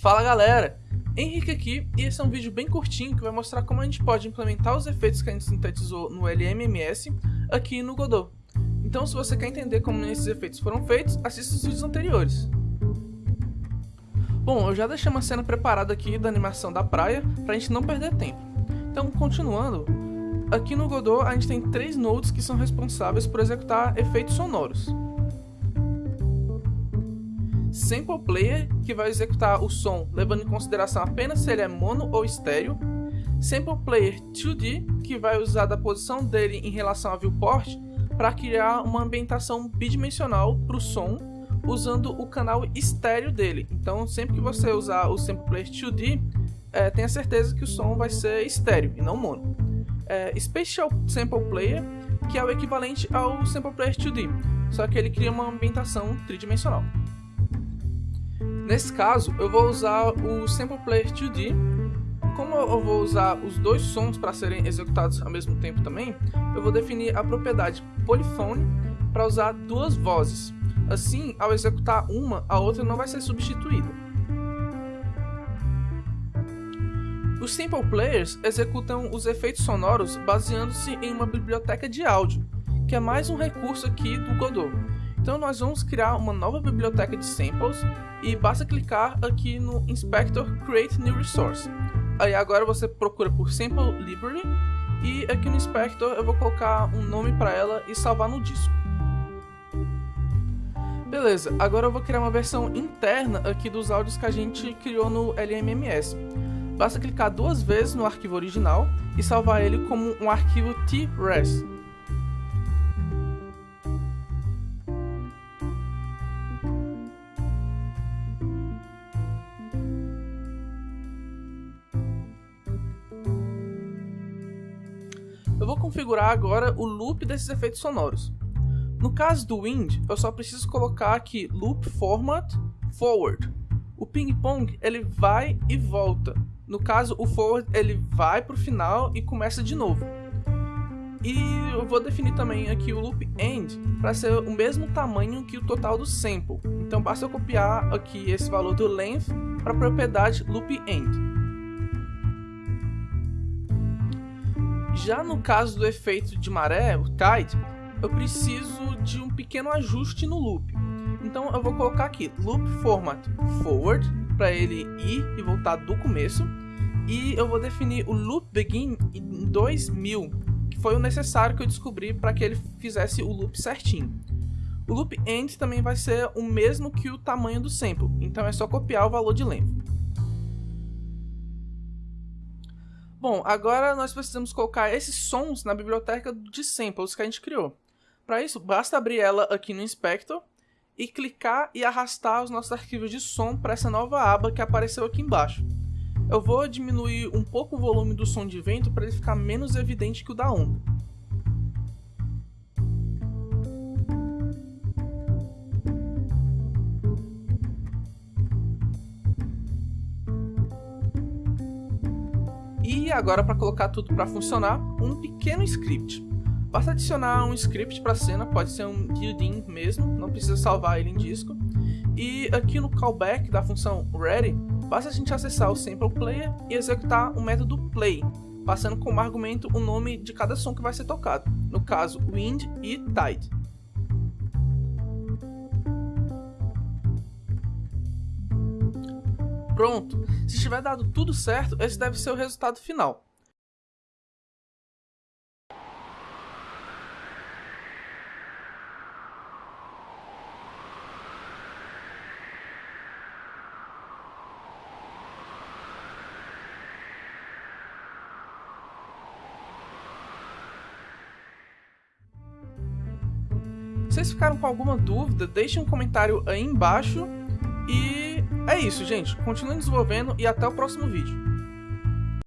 Fala galera, Henrique aqui e esse é um vídeo bem curtinho que vai mostrar como a gente pode implementar os efeitos que a gente sintetizou no LMMS aqui no Godot. Então se você quer entender como esses efeitos foram feitos, assista os vídeos anteriores. Bom, eu já deixei uma cena preparada aqui da animação da praia para a gente não perder tempo. Então continuando, aqui no Godot a gente tem três nodes que são responsáveis por executar efeitos sonoros. Sample Player, que vai executar o som levando em consideração apenas se ele é mono ou estéreo. Sample Player 2D, que vai usar da posição dele em relação ao viewport para criar uma ambientação bidimensional para o som, usando o canal estéreo dele. Então, sempre que você usar o Sample Player 2D, é, tenha certeza que o som vai ser estéreo e não mono. É, Spatial Sample Player, que é o equivalente ao Sample Player 2D, só que ele cria uma ambientação tridimensional. Nesse caso, eu vou usar o Sample Player 2D. Como eu vou usar os dois sons para serem executados ao mesmo tempo também, eu vou definir a propriedade Polyphone para usar duas vozes. Assim, ao executar uma, a outra não vai ser substituída. Os Sample Players executam os efeitos sonoros baseando-se em uma biblioteca de áudio, que é mais um recurso aqui do Godot. Então nós vamos criar uma nova biblioteca de samples e basta clicar aqui no Inspector Create New Resource. Aí agora você procura por Sample Library e aqui no Inspector eu vou colocar um nome para ela e salvar no disco. Beleza, agora eu vou criar uma versão interna aqui dos áudios que a gente criou no LMMS. Basta clicar duas vezes no arquivo original e salvar ele como um arquivo TRES. Eu vou configurar agora o loop desses efeitos sonoros. No caso do Wind, eu só preciso colocar aqui Loop Format Forward. O ping pong ele vai e volta. No caso, o forward ele vai para o final e começa de novo. E eu vou definir também aqui o loop end para ser o mesmo tamanho que o total do sample. Então basta eu copiar aqui esse valor do length para a propriedade loop end. Já no caso do efeito de maré, o tide, eu preciso de um pequeno ajuste no loop. Então eu vou colocar aqui loop format forward para ele ir e voltar do começo e eu vou definir o loop begin em 2000, que foi o necessário que eu descobri para que ele fizesse o loop certinho. O loop end também vai ser o mesmo que o tamanho do sample, então é só copiar o valor de length. Bom, agora nós precisamos colocar esses sons na biblioteca de samples que a gente criou. Para isso, basta abrir ela aqui no Inspector e clicar e arrastar os nossos arquivos de som para essa nova aba que apareceu aqui embaixo. Eu vou diminuir um pouco o volume do som de vento para ele ficar menos evidente que o da onda. E agora para colocar tudo para funcionar, um pequeno script. Basta adicionar um script para a cena, pode ser um built-in mesmo, não precisa salvar ele em disco. E aqui no callback da função ready, basta a gente acessar o sample player e executar o método play, passando como argumento o nome de cada som que vai ser tocado, no caso wind e tide. Pronto, se tiver dado tudo certo, esse deve ser o resultado final. Se vocês ficaram com alguma dúvida, deixem um comentário aí embaixo e é isso, gente. Continuem desenvolvendo e até o próximo vídeo.